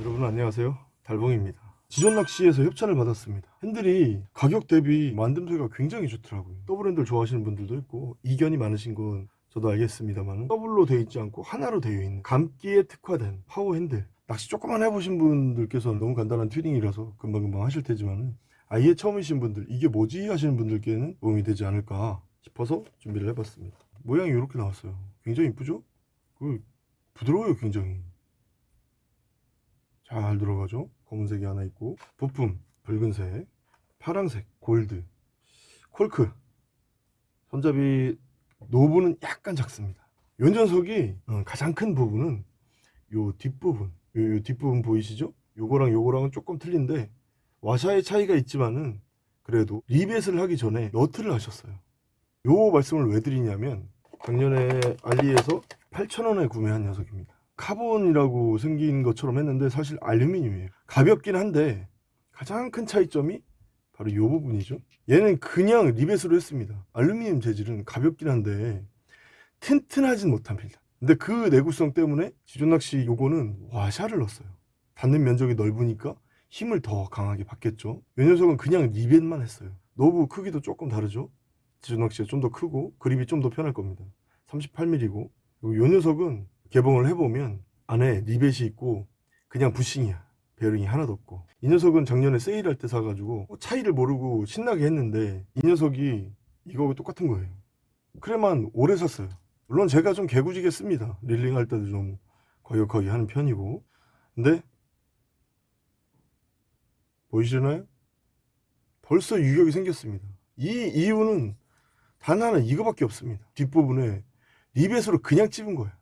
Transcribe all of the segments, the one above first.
여러분 안녕하세요. 달봉입니다. 지존낚시에서 협찬을 받았습니다. 핸들이 가격 대비 만듦새가 굉장히 좋더라고요. 더블 핸들 좋아하시는 분들도 있고 이견이 많으신 건 저도 알겠습니다만 더블로 되어 있지 않고 하나로 되어 있는 감기에 특화된 파워 핸들. 낚시 조금만 해보신 분들께서는 너무 간단한 튜닝이라서 금방금방 하실 테지만 아예 처음이신 분들 이게 뭐지? 하시는 분들께는 도움이 되지 않을까 싶어서 준비를 해봤습니다. 모양이 이렇게 나왔어요. 굉장히 이쁘죠? 그 부드러워요 굉장히 잘 들어가죠? 검은색이 하나 있고. 부품 붉은색 파랑색 골드 콜크. 손잡이 노브는 약간 작습니다. 요 녀석이 어, 가장 큰 부분은 요 뒷부분. 요, 요 뒷부분 보이시죠? 요거랑 요거랑은 조금 틀린데 와샤의 차이가 있지만은 그래도 리벳을 하기 전에 너트를 하셨어요. 요 말씀을 왜 드리냐면 작년에 알리에서 8,000원에 구매한 녀석입니다 카본이라고 생긴 것처럼 했는데 사실 알루미늄이에요. 가볍긴 한데 가장 큰 차이점이 바로 이 부분이죠. 얘는 그냥 리벳으로 했습니다. 알루미늄 재질은 가볍긴 한데 튼튼하진 못합니다. 근데 그 내구성 때문에 지존낚시 요거는 와샤를 넣었어요. 닿는 면적이 넓으니까 힘을 더 강하게 받겠죠. 이 녀석은 그냥 리벳만 했어요. 노브 크기도 조금 다르죠. 지존낚시가 좀 더 크고 그립이 좀 더 편할 겁니다. 38mm고 요 녀석은 개봉을 해보면 안에 리벳이 있고 그냥 부싱이야. 베어링이 하나도 없고. 이 녀석은 작년에 세일할 때 사가지고 차이를 모르고 신나게 했는데 이 녀석이 이거하고 똑같은 거예요. 프레만 올해 샀어요. 물론 제가 좀 개구지게 씁니다. reeling 할 때도 좀 거역하게 하는 편이고. 근데 보이시나요? 벌써 유격이 생겼습니다. 이 이유는 단 하나 이거밖에 없습니다. 뒷부분에 리벳으로 그냥 찝은 거야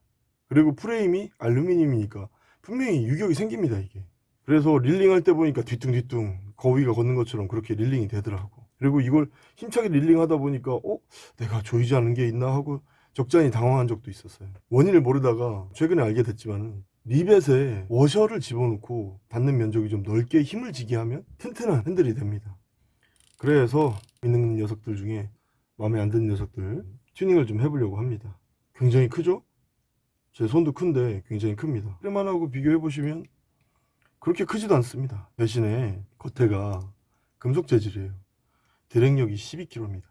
그리고 프레임이 알루미늄이니까 분명히 유격이 생깁니다 이게. 그래서 reeling 할 때 보니까 뒤뚱뒤뚱 거위가 걷는 것처럼 그렇게 reeling이 되더라고. 그리고 이걸 힘차게 reeling 하다 보니까 어? 내가 조이지 않은 게 있나? 하고 적잖이 당황한 적도 있었어요. 원인을 모르다가 최근에 알게 됐지만 리벳에 워셔를 집어넣고 닿는 면적이 좀 넓게 힘을 지게 하면 튼튼한 핸들이 됩니다. 그래서 있는 녀석들 중에 마음에 안 드는 녀석들 튜닝을 좀 해보려고 합니다. 굉장히 크죠? 제 손도 큰데 굉장히 큽니다. 프레만하고 비교해 보시면 그렇게 크지도 않습니다. 대신에 겉에가 금속 재질이에요. drag력이 12kg입니다.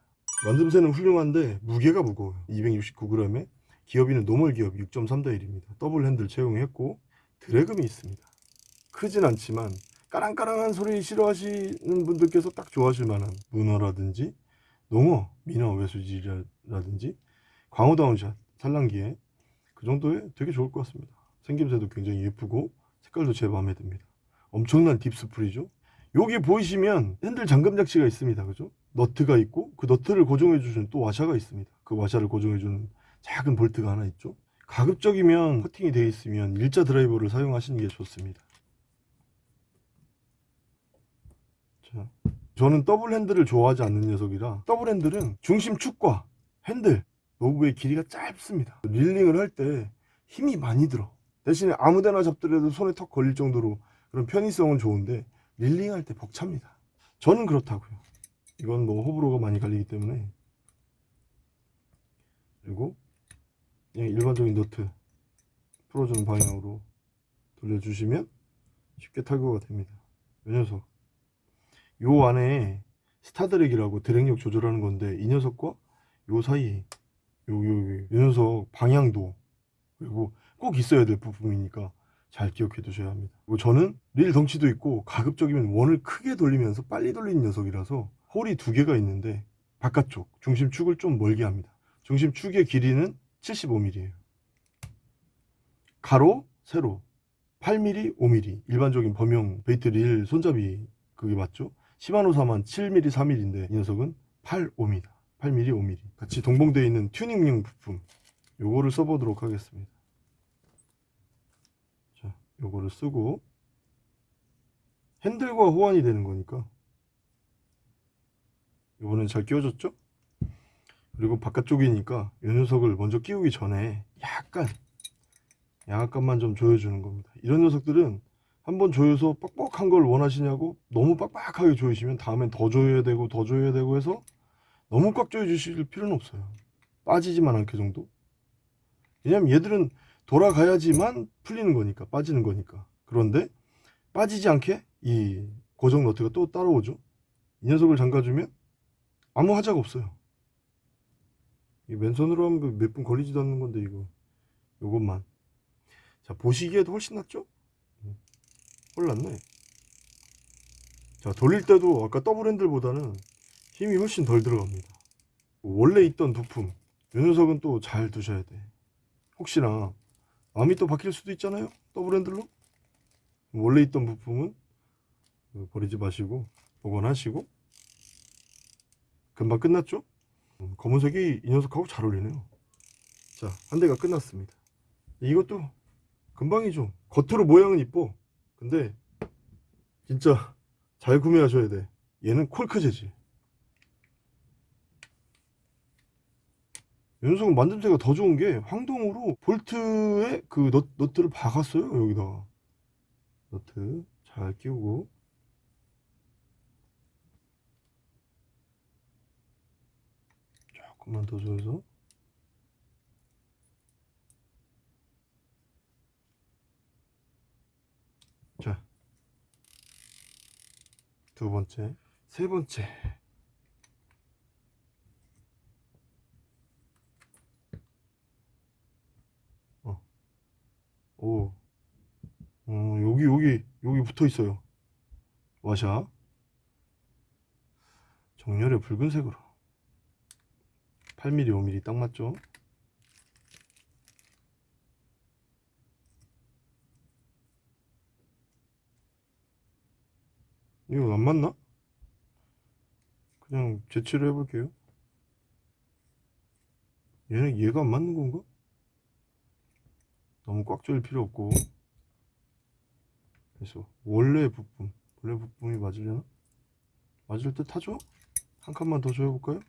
만듦새는 훌륭한데 무게가 무거워요. 269g에 기어비는 normal 기어비 6.3대1입니다. 더블 핸들 채용했고 drag음이 있습니다. 크진 않지만 까랑까랑한 소리 싫어하시는 분들께서 딱 좋아하실 만한 문어라든지 농어, 민어, 외수질이라든지 광어 down shot, 산란기에 그 정도에 되게 좋을 것 같습니다. 생김새도 굉장히 예쁘고 색깔도 제 마음에 듭니다. 엄청난 deep spool이죠? 여기 보이시면 핸들 잠금 장치가 있습니다. 그죠? 너트가 있고 그 너트를 고정해 주시는 또 와샤가 있습니다. 그 와샤를 고정해 주는 작은 볼트가 하나 있죠? 가급적이면 커팅이 되어 있으면 일자 드라이버를 사용하시는 게 좋습니다. 자, 저는 더블 핸들을 좋아하지 않는 녀석이라 더블 핸들은 중심 축과 핸들 노브의 길이가 짧습니다. reeling을 할 때 힘이 많이 들어. 대신에 아무데나 잡더라도 손에 턱 걸릴 정도로 그런 편의성은 좋은데 reeling 할 때 벅찹니다. 저는 그렇다고요. 이건 뭐 호불호가 많이 갈리기 때문에. 그리고 그냥 일반적인 너트 풀어주는 방향으로 돌려주시면 쉽게 탈거가 됩니다. 이 녀석. 요 안에 스타드랙이라고 드랙력 조절하는 건데 이 녀석과 요 사이 요, 요, 요 녀석 방향도. 그리고 꼭 있어야 될 부품이니까 잘 기억해 두셔야 합니다. 그리고 저는 릴 덩치도 있고 가급적이면 원을 크게 돌리면서 빨리 돌리는 녀석이라서 홀이 두 개가 있는데 바깥쪽 중심축을 좀 멀게 합니다. 중심축의 길이는 75mm예요. 가로 세로 8mm 5mm 일반적인 범용 베이트 릴 손잡이 그게 맞죠? 시마노 사만 7mm 4mm인데 이 녀석은 8 5mm 8mm 5mm 같이 동봉되어 있는 튜닝용 부품 요거를 써보도록 하겠습니다. 자 요거를 쓰고 핸들과 호환이 되는 거니까. 요거는 잘 끼워졌죠? 그리고 바깥쪽이니까 이 녀석을 먼저 끼우기 전에 약간 약간만 좀 조여주는 겁니다. 이런 녀석들은 한번 조여서 뻑뻑한 걸 원하시냐고 너무 빡빡하게 조이시면 다음엔 더 조여야 되고 더 조여야 되고 해서 너무 꽉 조여 주실 필요는 없어요 빠지지만 않게 정도 왜냐면 얘들은 돌아가야지만 풀리는 거니까 빠지는 거니까 그런데 빠지지 않게 이 고정 너트가 또 따라오죠. 이 녀석을 잠가주면 아무 하자가 없어요. 이 맨손으로 하면 몇 분 걸리지도 않는 건데 이거 요것만 자 보시기에도 훨씬 낫죠? 음, 훨 낫네. 자 돌릴 때도 아까 더블 핸들보다는 힘이 훨씬 덜 들어갑니다. 원래 있던 부품 이 녀석은 또 잘 두셔야 돼. 혹시나 마음이 또 바뀔 수도 있잖아요. 더블 핸들로 원래 있던 부품은 그 버리지 마시고 보관하시고 금방 끝났죠? 음, 검은색이 이 녀석하고 잘 어울리네요. 자, 한 대가 끝났습니다. 이것도 금방이죠. 겉으로 모양은 이뻐. 근데 진짜 잘 구매하셔야 돼. 얘는 콜크 재질. 이 녀석은 만듦새가 더 좋은 게 황동으로 볼트에 그 넛, 너트를 박았어요. 여기다가. 너트 잘 끼우고 조금만 더 줘서 자, 두 번째, 세 번째. 어, 오, 어, 여기 여기 여기 붙어 있어요. 와샤. 정렬의 붉은색으로. 8mm, 5mm 딱 맞죠? 이거 안 맞나? 그냥 재치를 해볼게요. 얘는 얘가 안 맞는 건가? 너무 꽉 조일 필요 없고. 그래서 원래 부품, 원래 부품이 맞으려나? 맞을 듯 하죠? 한 칸만 더 조여볼까요?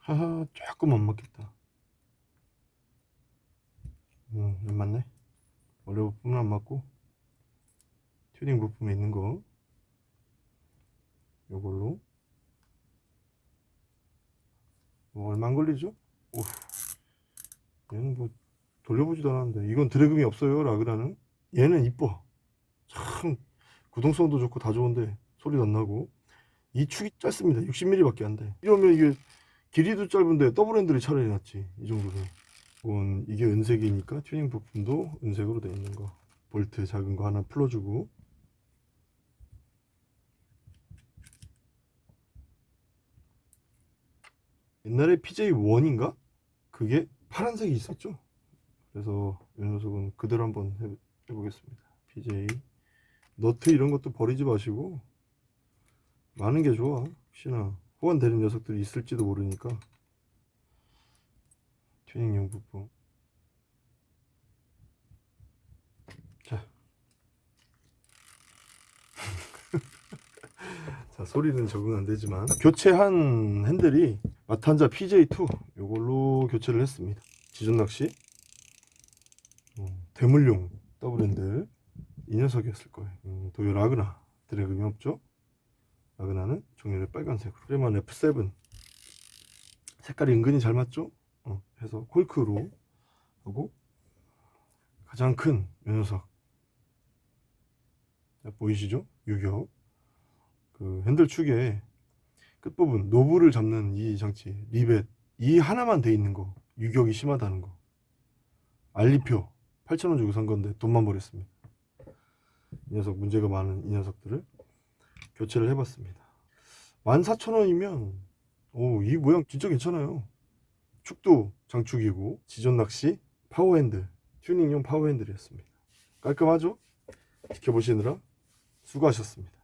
하하 조금 안 맞겠다 음, 안 맞네 원래 부품은 안 맞고 튜닝 부품에 있는 거 요걸로 뭐 얼마 안 걸리죠? 오, 얘는 뭐 돌려보지도 않았는데 이건 드래그이 없어요 라그라는. 얘는 이뻐. 참 구동성도 좋고 다 좋은데 소리도 안 나고. 이 축이 짧습니다. 60mm 밖에 안돼. 이러면 이게 길이도 짧은데 더블 핸들이 차라리 낫지 이 정도면. 이건 이게 은색이니까 튜닝 부품도 은색으로 되어 있는 거. 볼트 작은 거 하나 풀어주고 옛날에 PJ1인가? 그게 파란색이 있었죠. 그래서 이 녀석은 그대로 한번 해, 해보겠습니다. PJ 너트 이런 것도 버리지 마시고 많은 게 좋아 혹시나. 호환되는 녀석들이 있을지도 모르니까. 튜닝용 부품. 자, 자 소리는 적응 안 되지만 교체한 핸들이 마탄자 PJ2 이걸로 교체를 했습니다. 지전 낚시. 어, 대물용 더블 핸들. 이 녀석이었을 거예요. 음, 도요 라그나 drag음이 없죠? 라그나는 종이를 빨간색으로. 프레만 F7 색깔이 은근히 잘 맞죠? 어, 해서 콜크로 하고 가장 큰 이 녀석. 자, 보이시죠? 유격. 그 핸들 축에 끝부분 노브를 잡는 이 장치 리벳 이 하나만 돼 있는 거 유격이 심하다는 거. 알리표 8,000원 주고 산 건데 돈만 버렸습니다. 이 녀석 문제가 많은 이 녀석들을 교체를 해봤습니다. 14,000원이면 오, 이 모양 진짜 괜찮아요. 축도 장축이고 지전 낚시 파워핸들 튜닝용 파워핸들이었습니다. 깔끔하죠? 지켜보시느라 수고하셨습니다